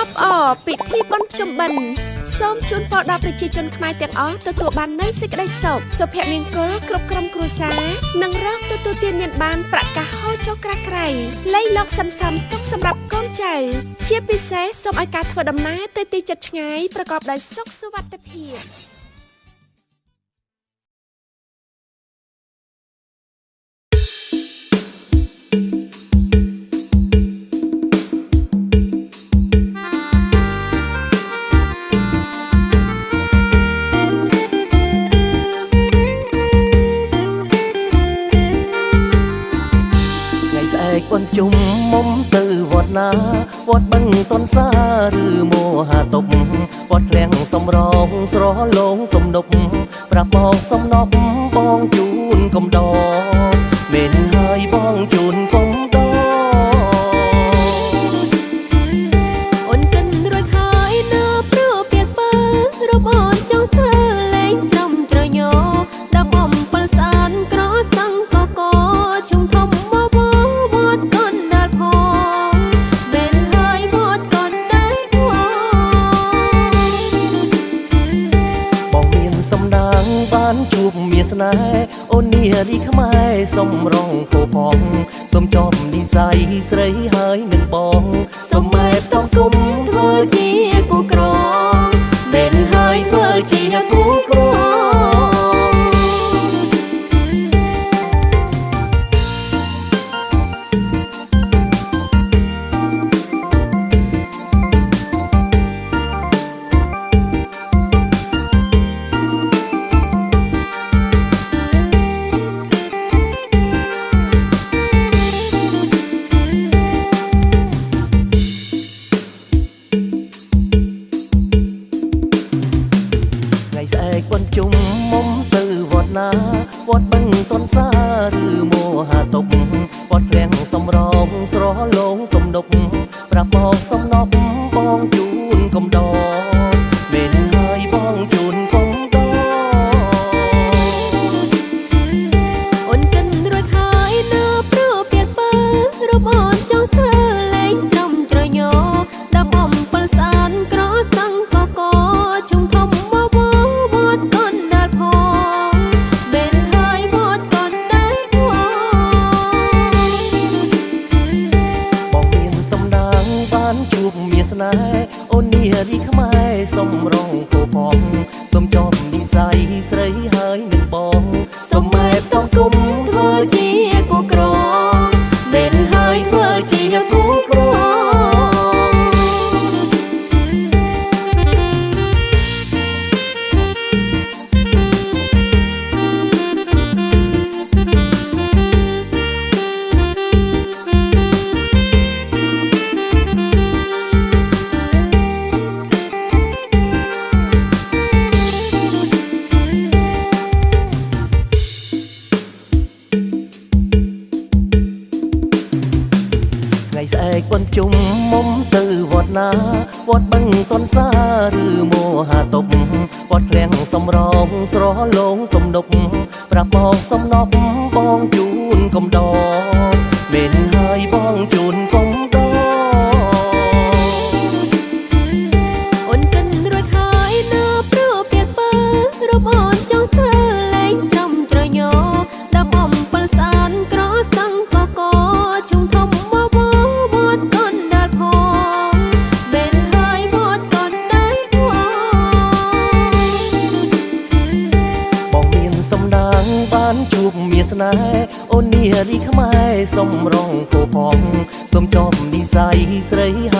អបអរពិធីបុណ្យភ្ជុំបិណ្ឌសូមជូនពរដល់ប្រជាជនខ្មែរទាំងអស់ទទួលបាននូវសេចក្តីសុខសុភមង្គលគ្រប់ក្រុមគ្រួសារនិងរកទទួលទានមានបានប្រកាសហូរចុះក្រាស់ក្រៃលៃលោកសន្សំទុកសម្រាប់កូនចៅជាពិសេសសូមឲ្យការធ្វើដំណើរទៅទីជិតឆ្ងាយប្រកបដោយសុខសុវត្ថិភាព មុំទៅវត្តណាវត្តបឹងតនសាឬមោហាតុបវត្តឃ្លាំងសំរងស្រលងទំនប់ប្រាប់បងសំណប់បងជូនកំដរ ជួបមាសនាអូននារីខ្មែរសំរងគោផងសូមចំនិស័យស្រីហើយនឹងបងសូមម៉ែផ្សំគុំធ្វើជា វត្តណាវត្តបឹងតនសាឬមោហាតុបវត្តឃ្លាំងសំរងស្រលងទំនប់ប្រាប់ បន្ជុំមុំទៅវត្តណាវត្តបឹងតនសាឬមោហាតុបវត្តឃ្លាំងសំរងស្រលងទំនប់ប្រាប់បងសំណប់ ងបានជួបមាសនាអូននារីខ្មែរសំរងគោផងសូមចំនិស័យស្រីហើ